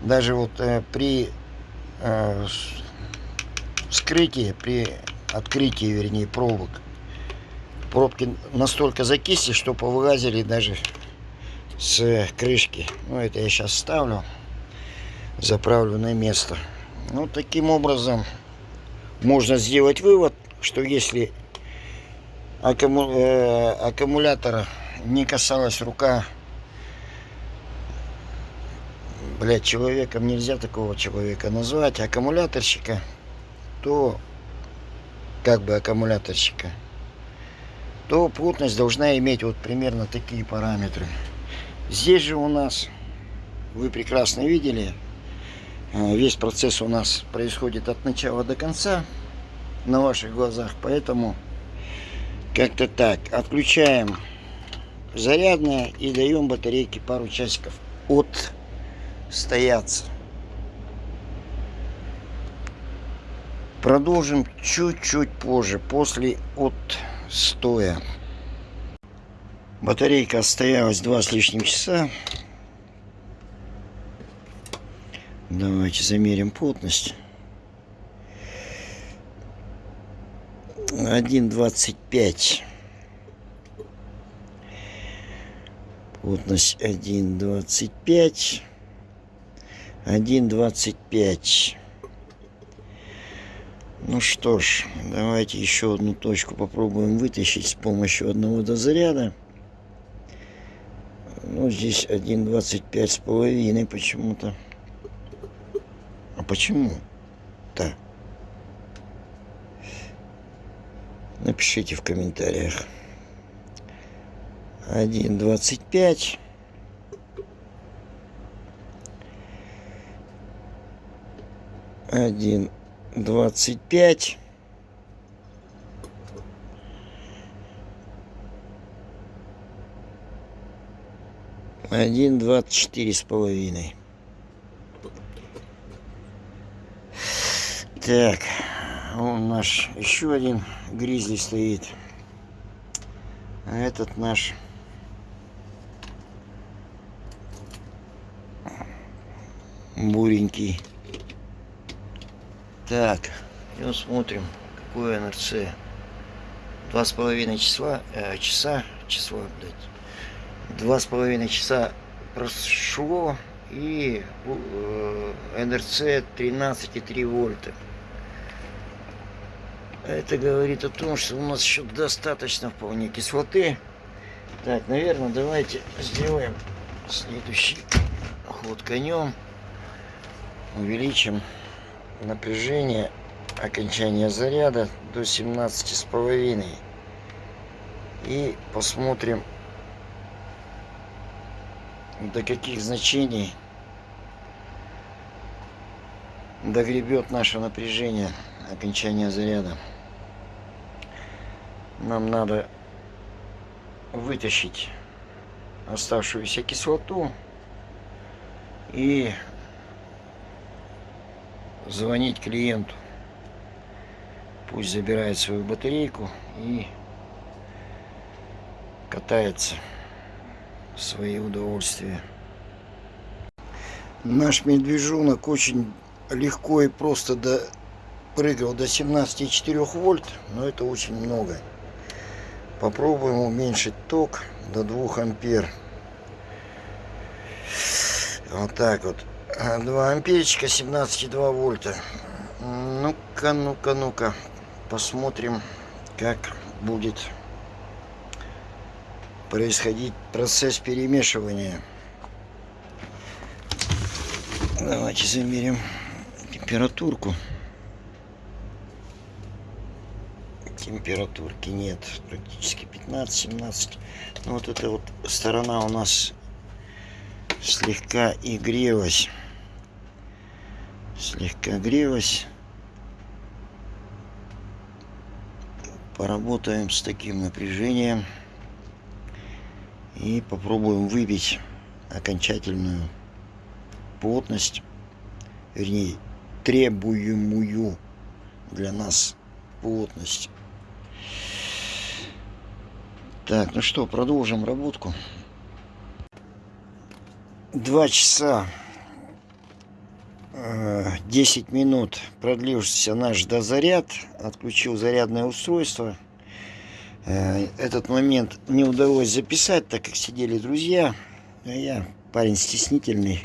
Даже вот э, при э, вскрытии, при открытии, вернее, пробок, пробки настолько закисли, что повылазили даже с крышки. Ну, это я сейчас ставлю, заправлю на место. Ну, таким образом можно сделать вывод, что если аккуму э, аккумулятора не касалась рука, блядь, человеком нельзя такого человека назвать, аккумуляторщика, то как бы аккумуляторщика, то плотность должна иметь вот примерно такие параметры. Здесь же у нас, вы прекрасно видели, э, весь процесс у нас происходит от начала до конца на ваших глазах. Поэтому как-то так. Отключаем зарядное и даем батарейке пару часиков от стояться. Продолжим чуть-чуть позже, после отстоя. Батарейка отстоялась два с лишним часа. Давайте замерим плотность. 1,25. Плотность 1,25. 1,25. Ну что ж, давайте еще одну точку попробуем вытащить с помощью одного дозаряда. Ну, здесь 1,25 с половиной почему-то. А почему? Да. Напишите в комментариях. 1,25. Один двадцать пять Один двадцать четыре с половиной. Так, он наш еще один гризли стоит. А этот наш буренький. Так, идем смотрим, какое НРЦ. Два с половиной числа, э, часа, числа, блядь. Два с половиной часа прошло и э, НРЦ 13,3 вольта. Это говорит о том, что у нас еще достаточно вполне кислоты. Так, наверное, давайте сделаем следующий ход конем. Увеличим напряжение окончания заряда до 17 с половиной и посмотрим до каких значений догребет наше напряжение окончания заряда нам надо вытащить оставшуюся кислоту и звонить клиенту. Пусть забирает свою батарейку и катается свои удовольствия. Наш медвежонок очень легко и просто до, прыгал до 17,4 вольт, но это очень много. Попробуем уменьшить ток до 2 ампер. Вот так вот. 2 амперчика, 17,2 вольта. Ну-ка, ну-ка, ну-ка. Посмотрим, как будет происходить процесс перемешивания. Давайте замерим температурку. температурки нет практически 15-17 ну, вот эта вот сторона у нас слегка и грелась слегка грелась поработаем с таким напряжением и попробуем выбить окончательную плотность вернее требуемую для нас плотность так, ну что, продолжим работку. Два часа 10 э, минут продлился наш дозаряд. Отключил зарядное устройство. Э, этот момент не удалось записать, так как сидели друзья. А я парень стеснительный,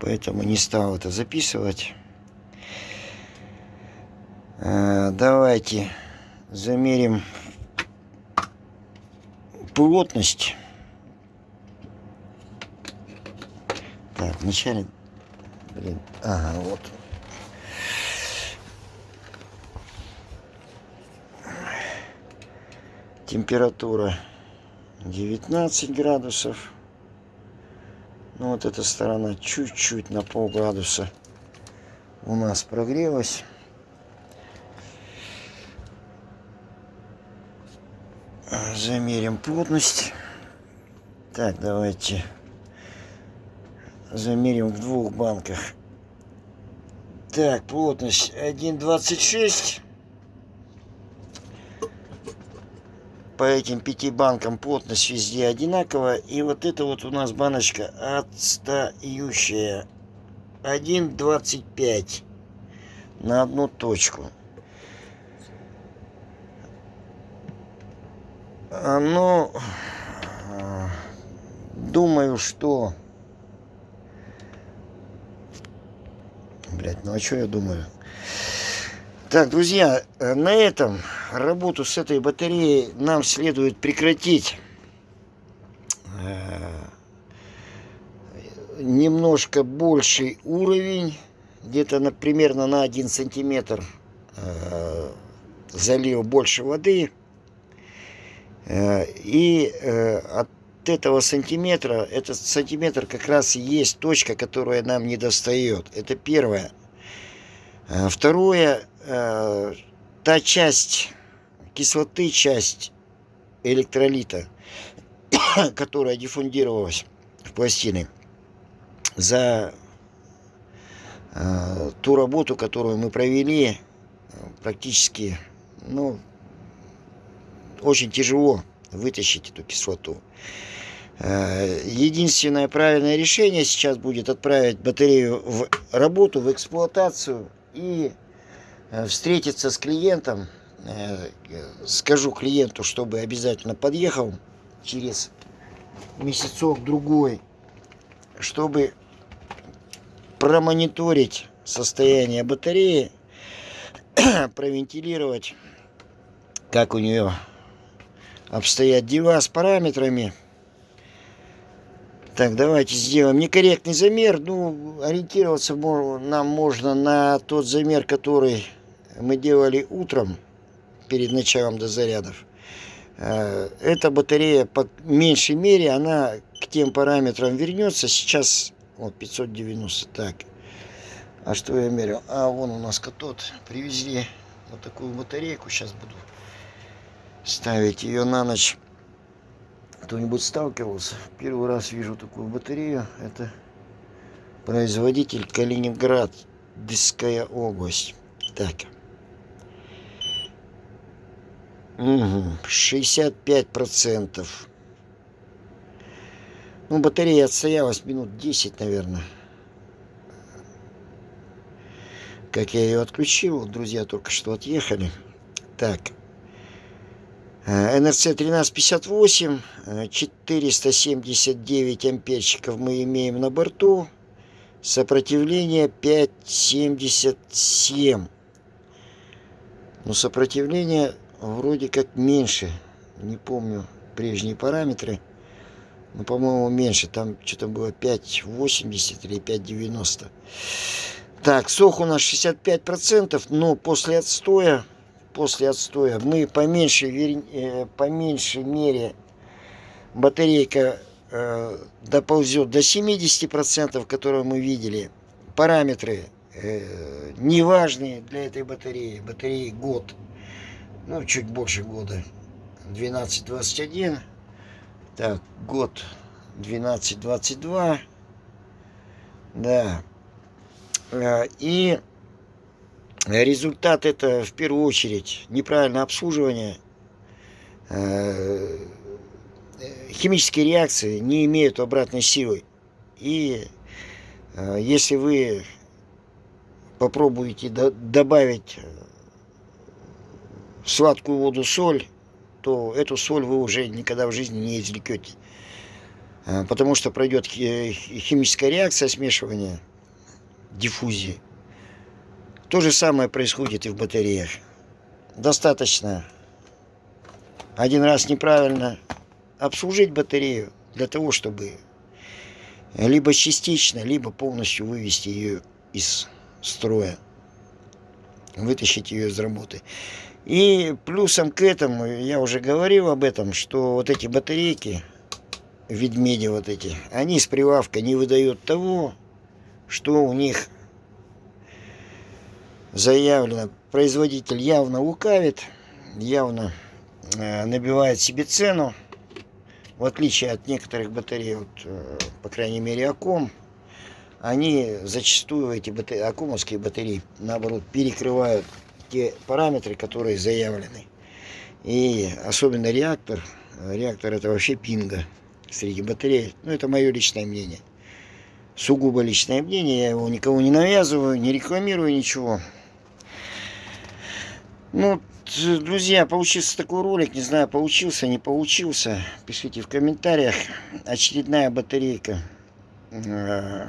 поэтому не стал это записывать. Э, давайте замерим плотность. Так, вначале... Блин, ага, вот. Температура 19 градусов. Ну вот эта сторона чуть-чуть на полградуса у нас прогрелась. замерим плотность. Так, давайте замерим в двух банках. Так, плотность 1,26. По этим пяти банкам плотность везде одинаковая. И вот это вот у нас баночка отстающая. 1,25 на одну точку. А, ну, думаю, что... Блять, ну а что я думаю? Так, друзья, на этом работу с этой батареей нам следует прекратить. Э, немножко больший уровень, где-то на, примерно на 1 сантиметр э, залил больше воды. Э, и э, от этого сантиметра, этот сантиметр как раз и есть точка, которая нам не достает. Это первое. Э, та часть кислоты, часть электролита, которая диффундировалась в пластины. За э, ту работу, которую мы провели, практически, ну, очень тяжело вытащить эту кислоту. Э, единственное правильное решение сейчас будет отправить батарею в работу, в эксплуатацию и э, встретиться с клиентом. Э, скажу клиенту, чтобы обязательно подъехал через месяцок-другой, чтобы промониторить состояние батареи, провентилировать, как у нее обстоят дела с параметрами. Так, давайте сделаем некорректный замер. Ну, ориентироваться нам можно на тот замер, который мы делали утром перед началом дозарядов. Э, эта батарея по меньшей мере, она к тем параметрам вернется. Сейчас вот 590. Так, а что я мерил? А, вон у нас катод. Привезли вот такую батарейку. Сейчас буду ставить ее на ночь. Кто-нибудь сталкивался? Первый раз вижу такую батарею. Это производитель Калининград, Диская область. Так. Угу. 65 процентов. Ну, батарея отстоялась минут 10, наверное. Как я ее отключил, друзья только что отъехали. Так. НРЦ 1358, 479 амперчиков мы имеем на борту. Сопротивление 5,77. Но сопротивление вроде как меньше. Не помню прежние параметры. Но, по-моему, меньше. Там что-то было 5,80 или 5,90. Так, сок у нас 65%, но после отстоя после отстоя мы по меньшей, э, по меньшей мере батарейка э, доползет до 70%, которые мы видели. Параметры э, неважные для этой батареи. Батареи год, ну чуть больше года. 1221. Так, год 1222. Да. И Результат это в первую очередь неправильное обслуживание. Э, химические реакции не имеют обратной силы. И э, если вы попробуете добавить сладкую воду соль, то эту соль вы уже никогда в жизни не извлекете. Э, потому что пройдет химическая реакция смешивания, диффузии. То же самое происходит и в батареях. Достаточно один раз неправильно обслужить батарею для того, чтобы либо частично, либо полностью вывести ее из строя, вытащить ее из работы. И плюсом к этому, я уже говорил об этом, что вот эти батарейки, ведмеди вот эти, они с прилавка не выдают того, что у них заявлено, производитель явно лукавит, явно э, набивает себе цену, в отличие от некоторых батарей, вот, э, по крайней мере Аком, они зачастую, эти батареи, акумовские батареи, наоборот, перекрывают те параметры, которые заявлены. И особенно реактор, реактор это вообще пинга среди батарей, ну это мое личное мнение. Сугубо личное мнение, я его никого не навязываю, не рекламирую ничего. Ну, друзья, получился такой ролик. Не знаю, получился, не получился. Пишите в комментариях. Очередная батарейка э,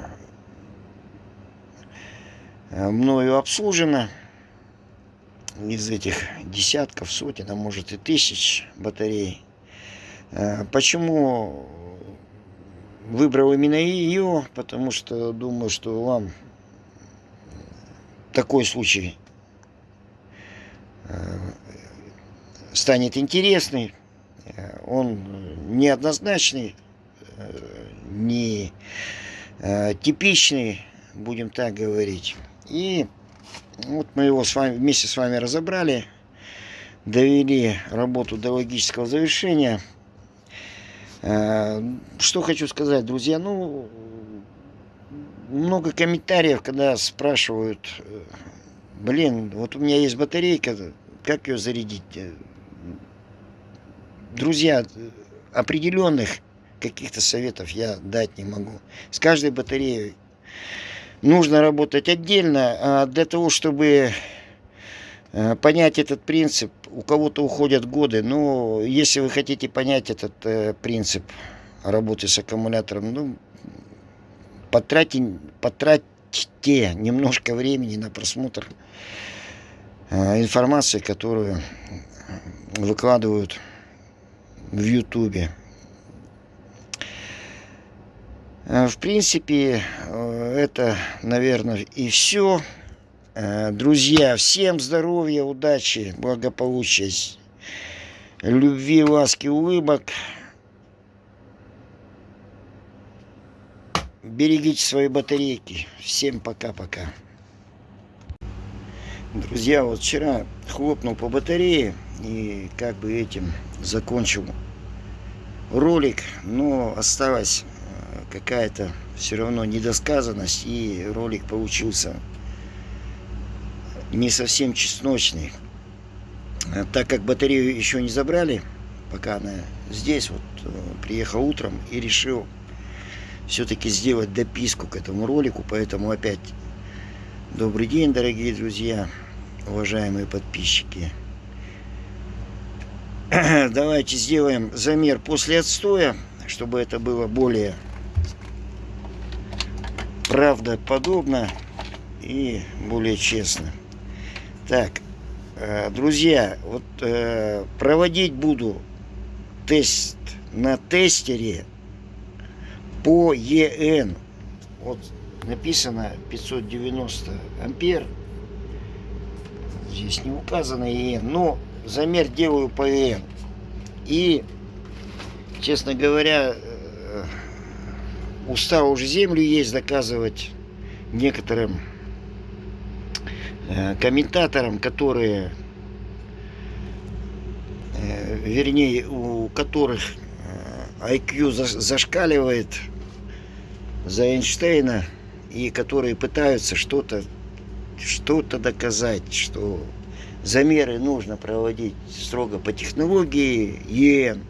мною обслужена. Из этих десятков, сотен, а может и тысяч батарей. Э, почему выбрал именно ее? Потому что думаю, что вам такой случай Э, станет интересный. Э, он неоднозначный, э, не типичный, будем так говорить. И вот мы его с вами, вместе с вами разобрали, довели работу до логического завершения. Э, что хочу сказать, друзья, ну, много комментариев, когда спрашивают, э, блин, вот у меня есть батарейка, как ее зарядить? Друзья, определенных каких-то советов я дать не могу. С каждой батареей нужно работать отдельно, а для того, чтобы э, понять этот принцип, у кого-то уходят годы, но если вы хотите понять этот э, принцип работы с аккумулятором, ну, потратьте, потратьте немножко времени на просмотр э, информации, которую выкладывают в Ютубе. Э, в принципе, э, это, наверное, и все. Э, друзья, всем здоровья, удачи, благополучия, любви, ласки, улыбок. Берегите свои батарейки. Всем пока-пока. Друзья, вот вчера хлопнул по батарее и как бы этим закончил ролик, но осталось какая-то все равно недосказанность, и ролик получился не совсем чесночный. А так как батарею еще не забрали, пока она здесь, вот э, приехал утром и решил все-таки сделать дописку к этому ролику, поэтому опять добрый день, дорогие друзья, уважаемые подписчики. Давайте сделаем замер после отстоя, чтобы это было более правдоподобно и более честно. Так, э, друзья, вот э, проводить буду тест на тестере по ЕН. Вот написано 590 ампер. Здесь не указано ЕН, но замер делаю по ЕН. И, честно говоря, э, устал уже землю есть доказывать некоторым э, комментаторам, которые, э, вернее, у которых IQ зашкаливает за Эйнштейна и которые пытаются что-то что-то доказать, что замеры нужно проводить строго по технологии ЕН.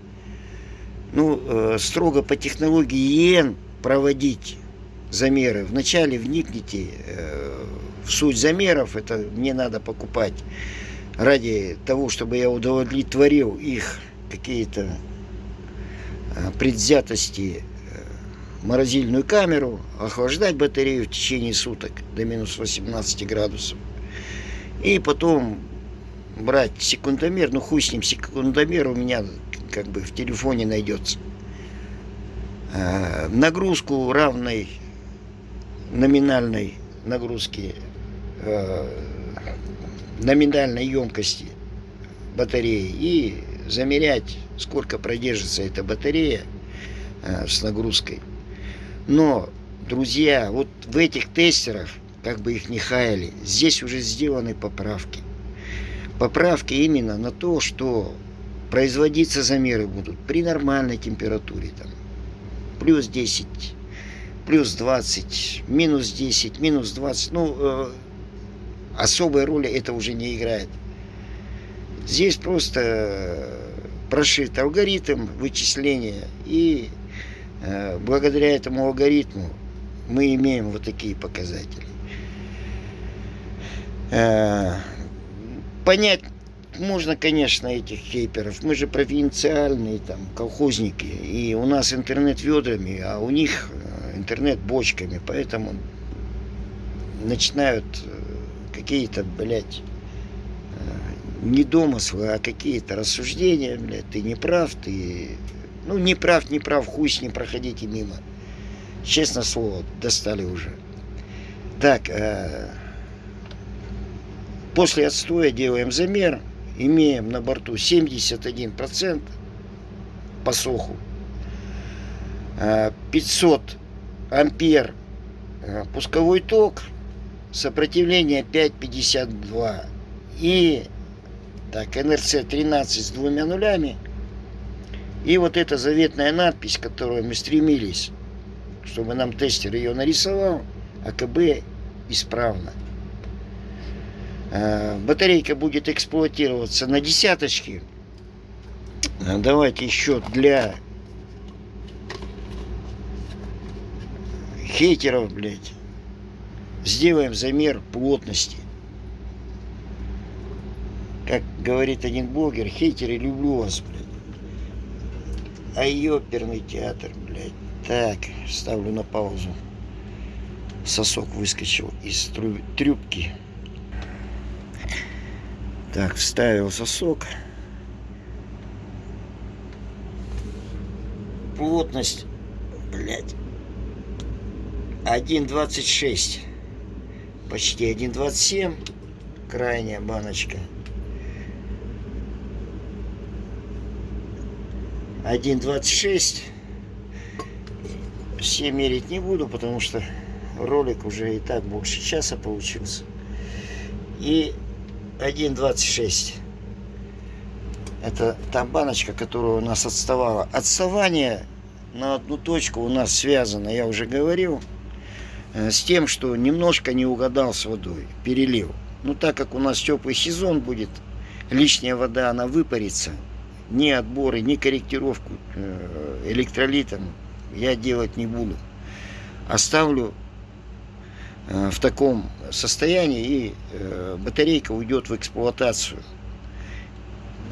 Ну, строго по технологии ЕН проводить замеры. Вначале вникните э, в суть замеров. Это мне надо покупать ради того, чтобы я удовлетворил их какие-то э, предвзятости э, морозильную камеру, охлаждать батарею в течение суток до минус 18 градусов. И потом брать секундомер, ну хуй с ним, секундомер у меня как бы в телефоне найдется. Э, нагрузку равной номинальной нагрузки э, номинальной емкости батареи и замерять, сколько продержится эта батарея э, с нагрузкой. Но, друзья, вот в этих тестерах, как бы их не хаяли, здесь уже сделаны поправки. Поправки именно на то, что производиться замеры будут при нормальной температуре, там, плюс 10, плюс 20, минус 10, минус 20. Ну, э, особой роли это уже не играет. Здесь просто прошит алгоритм вычисления, и благодаря этому алгоритму мы имеем вот такие показатели. Э, понять можно, конечно, этих хейперов. Мы же провинциальные там колхозники. И у нас интернет ведрами, а у них э, интернет бочками. Поэтому начинают э, какие-то, блядь, э, не домыслы, а какие-то рассуждения, блядь, ты не прав, ты... Ну, не прав, не прав, хуй с ним, проходите мимо. Честно слово, достали уже. Так, э, после отстоя делаем замер имеем на борту 71% по суху, 500 ампер э, пусковой ток, сопротивление 5,52 и так, НРЦ 13 с двумя нулями И вот эта заветная надпись, которую мы стремились, чтобы нам тестер ее нарисовал, АКБ исправно. Э, батарейка будет эксплуатироваться на десяточке. Э, давайте еще для хейтеров, блядь, сделаем замер плотности. Как говорит один блогер, хейтеры, люблю вас, блядь. А ёперный театр, блядь. Так, ставлю на паузу. Сосок выскочил из трюбки. Так, вставил сосок. Плотность, блядь, 1,26. Почти 1,27. Крайняя баночка. 1.26 все мерить не буду, потому что ролик уже и так больше часа получился. И 1.26 это та баночка, которая у нас отставала. Отставание на одну точку у нас связано, я уже говорил, э, с тем, что немножко не угадал с водой, перелил. Ну так как у нас теплый сезон будет, лишняя вода, она выпарится. Ни отборы, ни корректировку э, электролитом я делать не буду. Оставлю э, в таком состоянии и батарейка уйдет в эксплуатацию.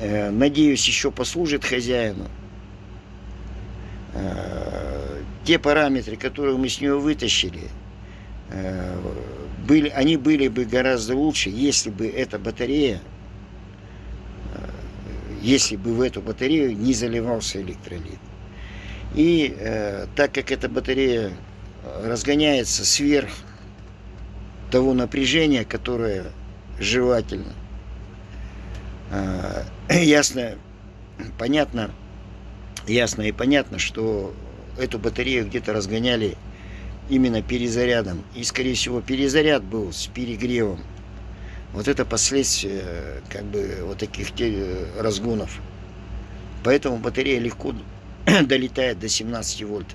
Надеюсь, еще послужит хозяину те параметры, которые мы с нее вытащили, э, были, они были бы гораздо лучше, если бы эта батарея, э, если бы в эту батарею не заливался электролит. И э, так как эта батарея разгоняется сверх того напряжения, которое желательно, э, ясно, понятно, ясно и понятно, что эту батарею где-то разгоняли именно перезарядом. И, скорее всего, перезаряд был с перегревом. Вот это последствия как бы вот таких разгонов. Поэтому батарея легко долетает до 17 вольт.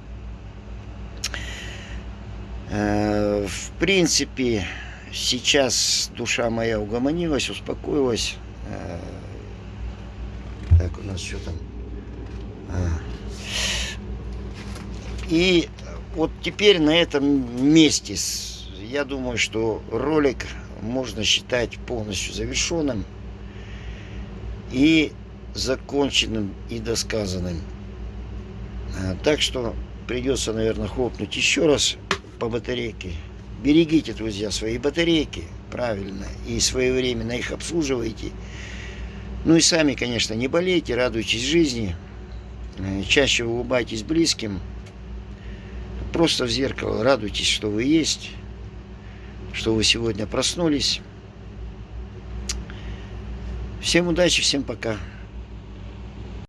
Э, в принципе, сейчас душа моя угомонилась, успокоилась. Э, так, у нас что там? А. И вот теперь на этом месте, я думаю, что ролик можно считать полностью завершенным и законченным и досказанным. А, так что придется, наверное, хлопнуть еще раз по батарейке. Берегите, друзья, свои батарейки правильно и своевременно их обслуживайте. Ну и сами, конечно, не болейте, радуйтесь жизни, э, чаще улыбайтесь близким. Просто в зеркало радуйтесь, что вы есть, что вы сегодня проснулись. Всем удачи, всем пока.